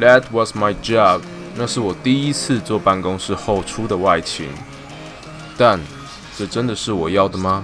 That was my job。那是我第一次做办公室后出的外勤。但这真的是我要的吗？